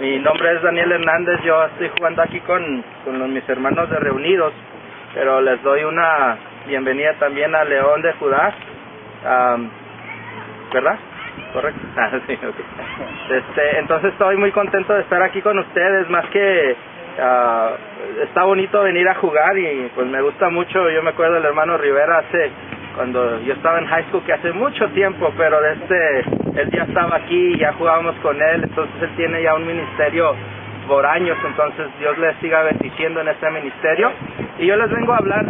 Mi nombre es Daniel Hernández, yo estoy jugando aquí con, con mis hermanos de Reunidos, pero les doy una bienvenida también a León de Judá, am, ¿verdad? Correcto. Ah, sí, ok. Este, entonces estoy muy contento de estar aquí con ustedes, más que ah, está bonito venir a jugar y pues me gusta mucho, yo me acuerdo del hermano Rivera hace cuando yo estaba en high school que hace mucho tiempo, pero de este él ya estaba aquí, ya jugábamos con él, entonces él tiene ya un ministerio por años, entonces Dios les siga bendiciendo en este ministerio y yo les vengo a hablar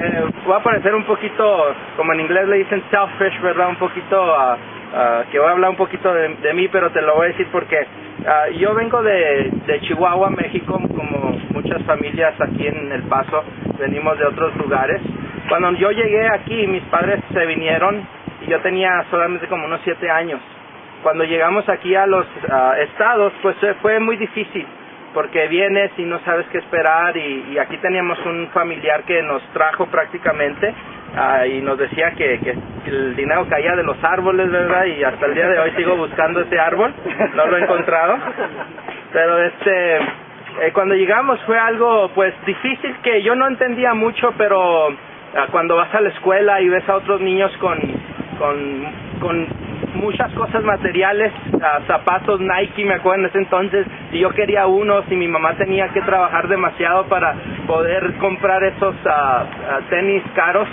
eh, voy a parecer un poquito, como en inglés le dicen selfish, ¿verdad? Un poquito, ah, ah, que voy a hablar un poquito de, mí, pero te lo voy a decir porque ah, yo vengo de, de Chihuahua, México, como muchas familias aquí en El Paso, venimos de otros lugares. Cuando yo llegué aquí, mis padres se vinieron yo tenía solamente como unos siete años. Cuando llegamos aquí a los ah, estados, pues fue muy difícil porque vienes y no sabes qué esperar y, y aquí teníamos un familiar que nos trajo prácticamente ah, y nos decía que, que el dinero caía de los árboles, ¿verdad? Y hasta el día de hoy sigo buscando ese árbol, no lo he encontrado. Pero este, eh, cuando llegamos fue algo pues difícil que yo no entendía mucho, pero ah, cuando vas a la escuela y ves a otros niños con, con, con muchas cosas materiales, zapatos Nike, me acuerdo en ese entonces, y yo quería unos y mi mamá tenía que trabajar demasiado para poder comprar esos ah, tenis caros,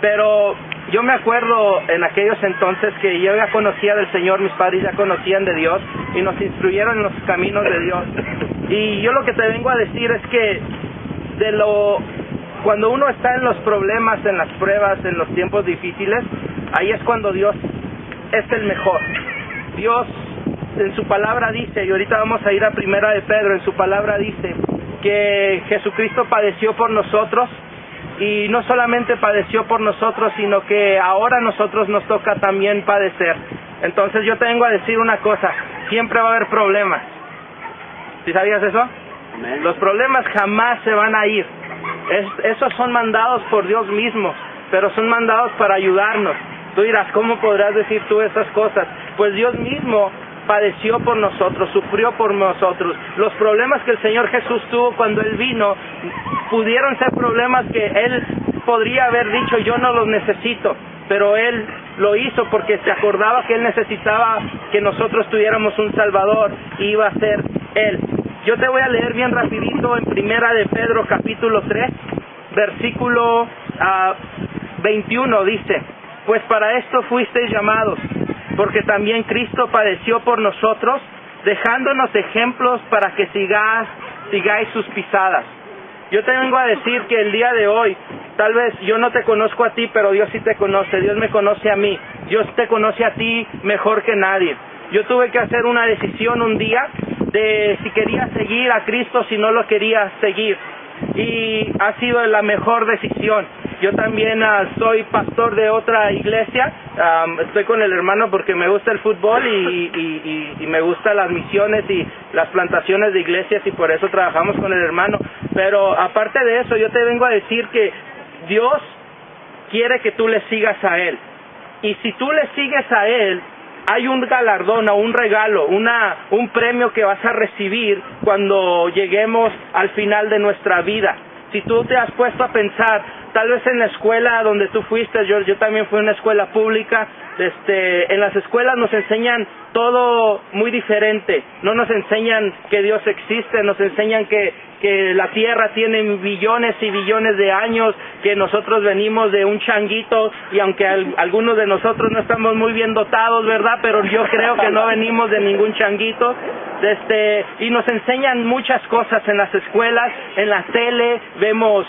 pero yo me acuerdo en aquellos entonces que yo ya conocía del Señor, mis padres ya conocían de Dios y nos instruyeron en los caminos de Dios. Y yo lo que te vengo a decir es que de lo cuando uno está en los problemas, en las pruebas, en los tiempos difíciles, ahí es cuando Dios es el mejor. Dios en su palabra dice, y ahorita vamos a ir a primera de Pedro, en su palabra dice que Jesucristo padeció por nosotros y no solamente padeció por nosotros, sino que ahora a nosotros nos toca también padecer. Entonces yo te vengo a decir una cosa, siempre va a haber problemas. ¿Sí sabías eso? Los problemas jamás se van a ir. Es- esos son mandados por Dios mismo, pero son mandados para ayudarnos. Tú dirás, ¿cómo podrás decir tú esas cosas? Pues Dios mismo padeció por nosotros, sufrió por nosotros. Los problemas que el Señor Jesús tuvo cuando Él vino pudieron ser problemas que Él podría haber dicho, yo no los necesito, pero Él lo hizo porque se acordaba que Él necesitaba que nosotros tuviéramos un Salvador y iba a ser Él. Yo te voy a leer bien rapidito en Primera de Pedro capítulo 3, versículo ah, 21 dice, pues para esto fuisteis llamados, porque también Cristo padeció por nosotros, dejándonos ejemplos para que sigáis, sigáis sus pisadas. Yo te vengo a decir que el día de hoy, tal vez yo no te conozco a ti, pero Dios sí te conoce, Dios me conoce a mí, Dios te conoce a ti mejor que nadie. Yo tuve que hacer una decisión un día de si quería seguir a Cristo, si no lo quería seguir. Y ha sido la mejor decisión. Yo también ah, soy pastor de otra iglesia. Am, estoy con el hermano porque me gusta el fútbol y me gustan las misiones y las plantaciones de iglesias y por eso trabajamos con el hermano. Pero aparte de eso, yo te vengo a decir que Dios quiere que tú le sigas a Él. Y si tú le sigues a Él, hay un galardón o un regalo, una, un premio que vas a recibir cuando lleguemos al final de nuestra vida. Si tú te has puesto a pensar, tal vez en la escuela donde tú fuiste, yo, yo también fui a una escuela pública, este, en las escuelas nos enseñan todo muy diferente, no nos enseñan que Dios existe, nos enseñan que, que la tierra tiene billones y billones de años, que nosotros venimos de un changuito y aunque al- algunos de nosotros no estamos muy bien dotados, ¿verdad? Pero yo creo que no venimos de ningún changuito. Este, y nos enseñan muchas cosas en las escuelas, en la tele, vemos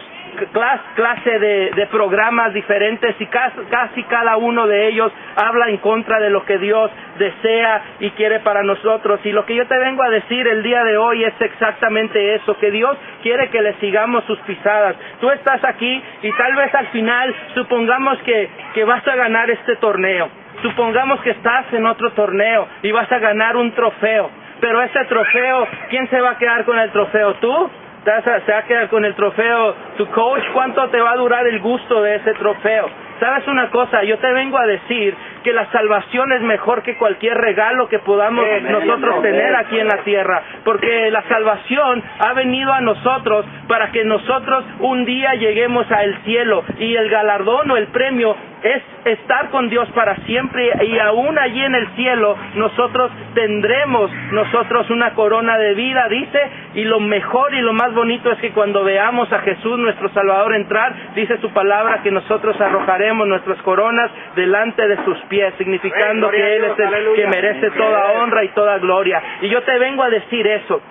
clas- clase de, de programas diferentes y casi, casi cada uno de ellos habla en contra de lo que Dios desea y quiere para nosotros. Y lo que yo te vengo a decir el día de hoy es exactamente eso, que Dios quiere que le sigamos sus pisadas. Tú estás aquí y tal vez al final supongamos que, que vas a ganar este torneo. Supongamos que estás en otro torneo y vas a ganar un trofeo. Pero ese trofeo, ¿quién se va a quedar con el trofeo? ¿Tú? ¿Te vas a- se va a quedar con el trofeo tu coach? ¿Cuánto te va a durar el gusto de ese trofeo? ¿Sabes una cosa? Yo te vengo a decir porque la salvación es mejor que cualquier regalo que podamos nosotros tener aquí en la tierra, porque la salvación ha venido a nosotros para que nosotros un día lleguemos al cielo y el galardón o el premio es estar con Dios para siempre y aún allí en el cielo nosotros tendremos nosotros una corona de vida, dice, y lo mejor y lo más bonito es que cuando veamos a Jesús nuestro Salvador entrar, dice su palabra que nosotros arrojaremos nuestras coronas delante de sus pies, significando que Él es el que merece toda honra y toda gloria. Y yo te vengo a decir eso.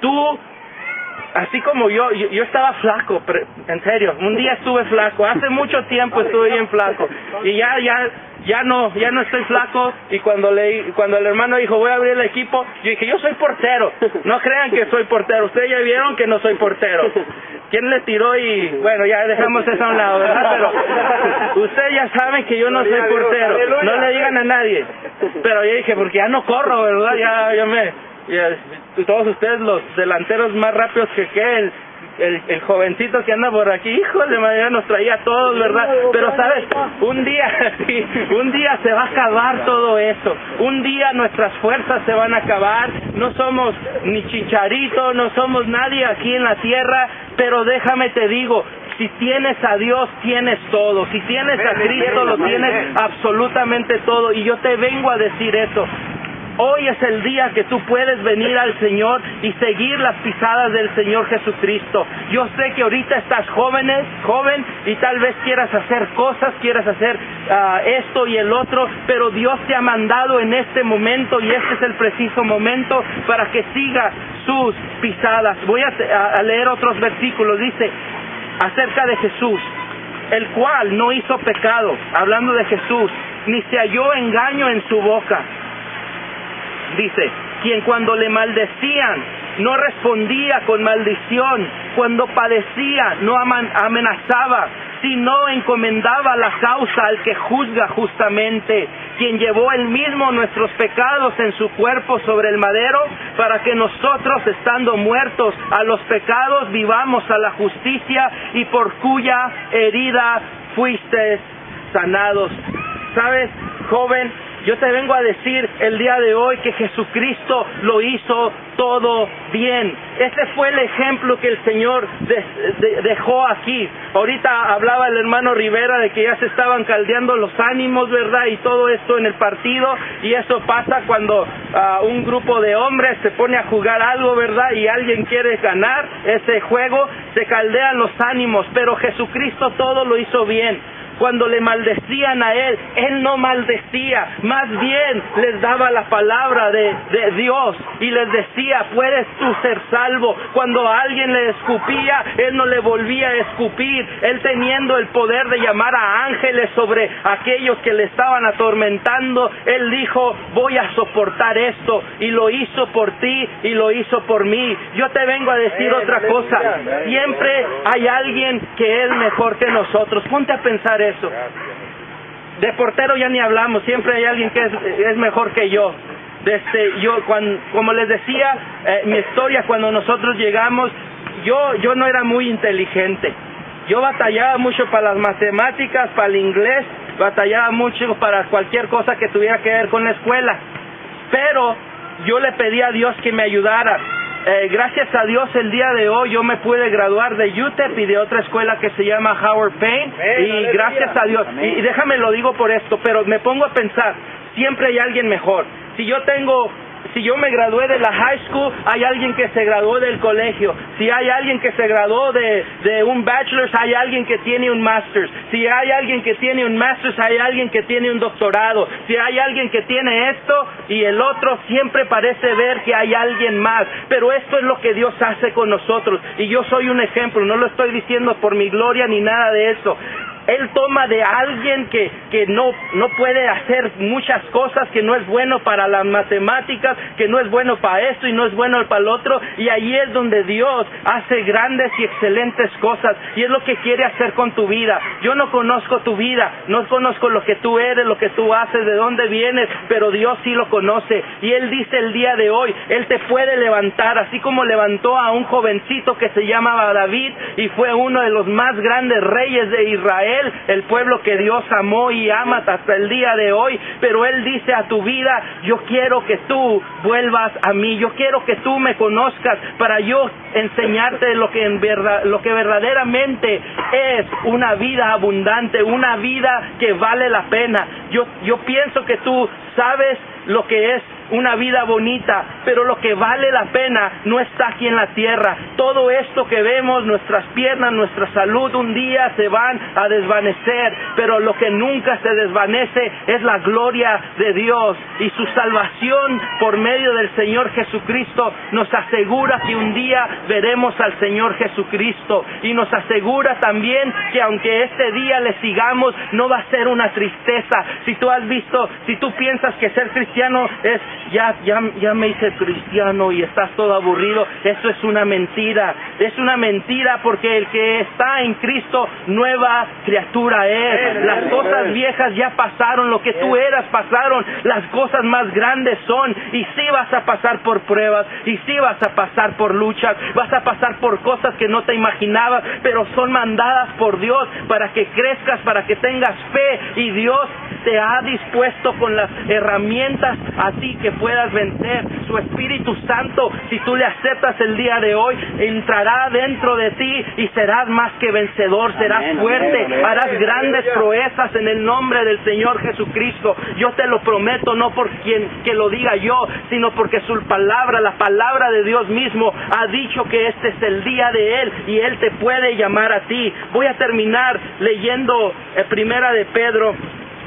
Tú así como yo, yo, estaba flaco, en serio, un día estuve flaco, hace mucho tiempo estuve bien flaco y ya, ya, ya no, ya no estoy flaco y cuando le, cuando el hermano dijo voy a abrir el equipo, yo dije yo soy portero, no crean que soy portero, ustedes ya vieron que no soy portero, ¿quién le tiró y bueno ya dejamos eso a un lado, ¿verdad? Pero ustedes ya saben que yo no soy portero, no le digan a nadie, pero yo dije porque ya no corro, ¿verdad? Ya, ya me y todos ustedes los delanteros más rápidos que el, el, jovencito que anda por aquí, híjole, manera nos traía a todos, ¿verdad? Pero sabes, un día, un día se va a acabar todo eso, un día nuestras fuerzas se van a acabar, no somos ni chicharito, no somos nadie aquí en la tierra, pero déjame te digo, si tienes a Dios, tienes todo. Si tienes a Cristo, lo tienes absolutamente todo. Y yo te vengo a decir eso. Hoy es el día que tú puedes venir al Señor y seguir las pisadas del Señor Jesucristo. Yo sé que ahorita estás jóvenes, joven y tal vez quieras hacer cosas, quieras hacer ah, esto y el otro, pero Dios te ha mandado en este momento y este es el preciso momento para que sigas sus pisadas. Voy a, a leer otros versículos. Dice acerca de Jesús, el cual no hizo pecado, hablando de Jesús, ni se halló engaño en su boca dice, quien cuando le maldecían no respondía con maldición, cuando padecía no amenazaba, sino encomendaba la causa al que juzga justamente, quien llevó él mismo nuestros pecados en su cuerpo sobre el madero, para que nosotros, estando muertos a los pecados, vivamos a la justicia y por cuya herida fuiste sanados. ¿Sabes, joven? Yo te vengo a decir el día de hoy que Jesucristo lo hizo todo bien. Ese fue el ejemplo que el Señor dejó aquí. Ahorita hablaba el hermano Rivera de que ya se estaban caldeando los ánimos, ¿verdad? Y todo esto en el partido. Y eso pasa cuando ah, un grupo de hombres se pone a jugar algo, ¿verdad? Y alguien quiere ganar ese juego, se caldean los ánimos. Pero Jesucristo todo lo hizo bien cuando le maldecían a él, él no maldecía, más bien les daba la palabra de, Dios y les decía, puedes tú ser salvo. Cuando alguien le escupía, él no le volvía a escupir, él teniendo el poder de llamar a ángeles sobre aquellos que le estaban atormentando, él dijo, voy a soportar esto y lo hizo por ti y lo hizo por mí. Yo te vengo a decir otra cosa, siempre hay alguien que es mejor que nosotros. Ponte a pensar eso. De portero ya ni hablamos, siempre hay alguien que es, mejor que yo. Desde yo, cuando, como les decía, eh, mi historia cuando nosotros llegamos, yo, yo no era muy inteligente. Yo batallaba mucho para las matemáticas, para el inglés, batallaba mucho para cualquier cosa que tuviera que ver con la escuela. Pero yo le pedí a Dios que me ayudara eh, gracias a Dios el día de hoy yo me pude graduar de UTEP y de otra escuela que se llama Howard Payne. Y gracias a Dios. Y déjame lo digo por esto pero me pongo a pensar siempre hay alguien mejor. Si yo tengo si yo me gradué de la high school, hay alguien que se graduó del colegio. Si hay alguien que se graduó de, de un bachelor's, hay alguien que tiene un master's. Si hay alguien que tiene un master's, hay alguien que tiene un doctorado. Si hay alguien que tiene esto y el otro, siempre parece ver que hay alguien más. Pero esto es lo que Dios hace con nosotros. Y yo soy un ejemplo, no lo estoy diciendo por mi gloria ni nada de eso. Él toma de alguien que, que no, no puede hacer muchas cosas, que no es bueno para las matemáticas, que no es bueno para esto y no es bueno para el otro, y ahí es donde Dios hace grandes y excelentes cosas, y es lo que quiere hacer con tu vida. Yo no conozco tu vida, no conozco lo que tú eres, lo que tú haces, de dónde vienes, pero Dios sí lo conoce, y Él dice el día de hoy, Él te puede levantar, así como levantó a un jovencito que se llamaba David, y fue uno de los más grandes reyes de Israel, Israel, el pueblo que Dios amó y ama hasta el día de hoy, pero Él dice a tu vida, yo quiero que tú vuelvas a mí, yo quiero que tú me conozcas para yo enseñarte lo que, lo que verdaderamente es una vida abundante, una vida que vale la pena. Yo, yo pienso que tú sabes lo que es una vida bonita, pero lo que vale la pena no está aquí en la tierra. Todo esto que vemos, nuestras piernas, nuestra salud, un día se van a desvanecer, pero lo que nunca se desvanece es la gloria de Dios y su salvación por medio del Señor Jesucristo nos asegura que un día veremos al Señor Jesucristo y nos asegura también que aunque este día le sigamos, no va a ser una tristeza. Si tú has visto, si tú piensas que ser cristiano es ya, ya, ya me hice cristiano y estás todo aburrido. Eso es una mentira. Es una mentira porque el que está en Cristo, nueva criatura es. Las cosas viejas ya pasaron, lo que tú eras pasaron, las cosas más grandes son. Y sí vas a pasar por pruebas, y sí vas a pasar por luchas, vas a pasar por cosas que no te imaginabas, pero son mandadas por Dios para que crezcas, para que tengas fe. Y Dios te ha dispuesto con las herramientas a ti que puedas vencer. Su Espíritu Santo, si tú le aceptas el día de hoy, entrará dentro de ti y serás más que vencedor, serás fuerte, harás grandes proezas en el nombre del Señor Jesucristo. Yo te lo prometo, no por quien que lo diga yo, sino porque su palabra, la palabra de Dios mismo, ha dicho que este es el día de Él y Él te puede llamar a ti. Voy a terminar leyendo eh, Primera de Pedro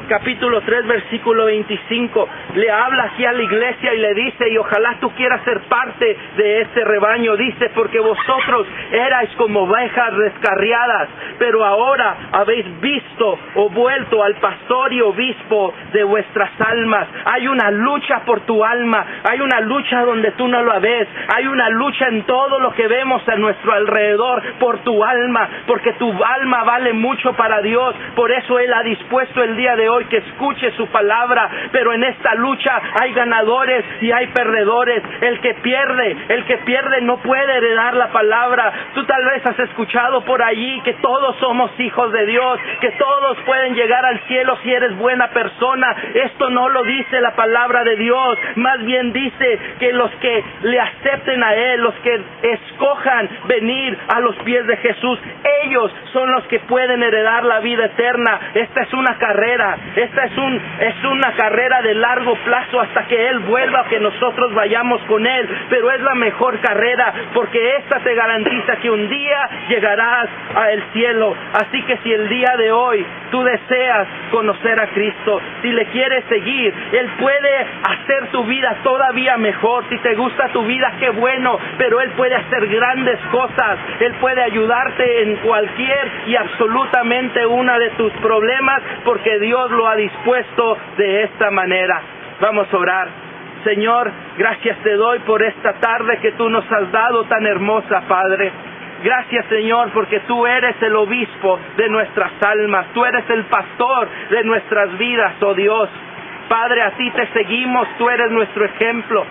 capítulo 3, versículo 25, le habla aquí a la iglesia y le dice, y ojalá tú quieras ser parte de este rebaño, dice, porque vosotros erais como ovejas descarriadas, pero ahora habéis visto o vuelto al pastor y obispo de vuestras almas. Hay una lucha por tu alma, hay una lucha donde tú no lo ves, hay una lucha en todo lo que vemos a nuestro alrededor por tu alma, porque tu alma vale mucho para Dios, por eso Él ha dispuesto el día de hoy que escuche su palabra, pero en esta lucha hay ganadores y hay perdedores. El que pierde, el que pierde no puede heredar la palabra. Tú tal vez has escuchado por allí que todos somos hijos de Dios, que todos pueden llegar al cielo si eres buena persona. Esto no lo dice la palabra de Dios, más bien dice que los que le acepten a Él, los que escojan venir a los pies de Jesús, ellos son los que pueden heredar la vida eterna. Esta es una carrera, esta es, un, es una carrera de largo plazo hasta que Él vuelva, que nosotros vayamos con Él. Pero es la mejor carrera porque esta te garantiza que un día llegarás al cielo. Así que si el día de hoy tú deseas conocer a Cristo, si le quieres seguir, Él puede hacer tu vida todavía mejor. Si te gusta tu vida, qué bueno, pero Él puede hacer grandes cosas. Él puede ayudarte en cualquier y absolutamente una de tus problemas porque Dios lo ha dispuesto de esta manera. Vamos a orar. Señor, gracias te doy por esta tarde que tú nos has dado tan hermosa, Padre. Gracias Señor porque tú eres el obispo de nuestras almas, tú eres el pastor de nuestras vidas, oh Dios. Padre, a ti te seguimos, tú eres nuestro ejemplo.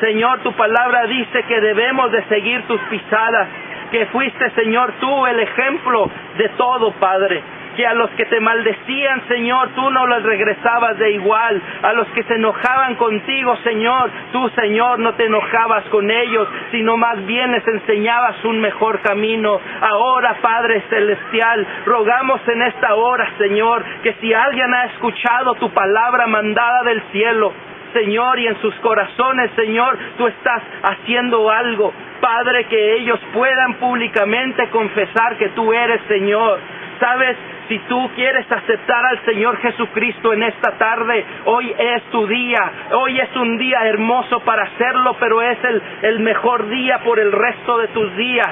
Señor, tu palabra dice que debemos de seguir tus pisadas, que fuiste Señor tú el ejemplo de todo, Padre que a los que te maldecían, Señor, tú no los regresabas de igual. A los que se enojaban contigo, Señor, tú, Señor, no te enojabas con ellos, sino más bien les enseñabas un mejor camino. Ahora, Padre Celestial, rogamos en esta hora, Señor, que si alguien ha escuchado tu palabra mandada del cielo, Señor, y en sus corazones, Señor, tú estás haciendo algo. Padre, que ellos puedan públicamente confesar que tú eres Señor. Sabes, si tú quieres aceptar al Señor Jesucristo en esta tarde, hoy es tu día. Hoy es un día hermoso para hacerlo, pero es el, el mejor día por el resto de tus días.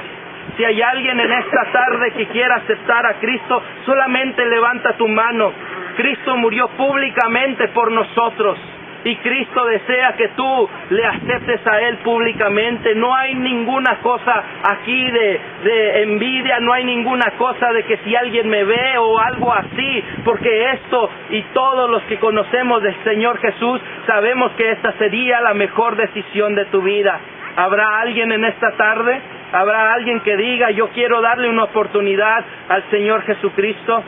Si hay alguien en esta tarde que quiera aceptar a Cristo, solamente levanta tu mano. Cristo murió públicamente por nosotros y Cristo desea que tú le aceptes a Él públicamente. No hay ninguna cosa aquí de, envidia, no hay ninguna cosa de que si alguien me ve o algo así, porque esto y todos los que conocemos del Señor Jesús sabemos que esta sería la mejor decisión de tu vida. ¿Habrá alguien en esta tarde? ¿Habrá alguien que diga yo quiero darle una oportunidad al Señor Jesucristo?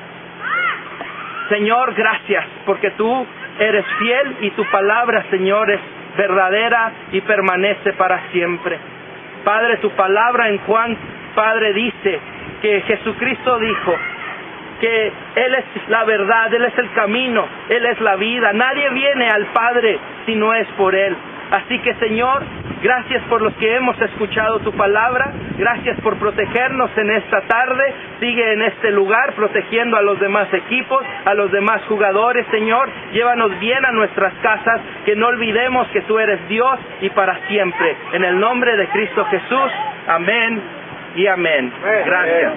Señor, gracias porque tú eres fiel y tu palabra, Señor, es verdadera y permanece para siempre. Padre, tu palabra en Juan, Padre, dice que Jesucristo dijo que Él es la verdad, Él es el camino, Él es la vida. Nadie viene al Padre si no es por Él. Así que Señor, gracias por los que hemos escuchado tu palabra, gracias por protegernos en esta tarde, sigue en este lugar protegiendo a los demás equipos, a los demás jugadores, Señor, llévanos bien a nuestras casas, que no olvidemos que tú eres Dios y para siempre. En el nombre de Cristo Jesús, amén y amén. Gracias.